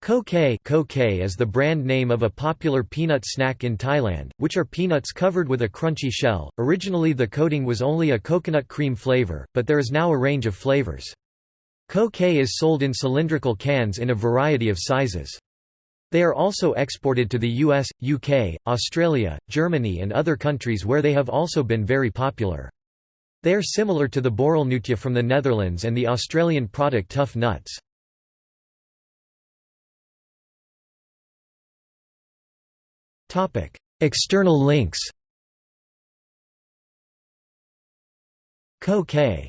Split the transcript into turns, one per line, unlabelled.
Koh-Kae is the brand name of a popular peanut snack in Thailand, which are peanuts covered with a crunchy shell. Originally the coating was only a coconut cream flavor, but there is now a range of flavors. Koh-Kae is sold in cylindrical cans in a variety of sizes. They are also exported to the US, UK, Australia, Germany and other countries where they have also been very popular. They are similar to the Borrelnootje from the Netherlands and the Australian product Tough Nuts. External links. Koh-Kae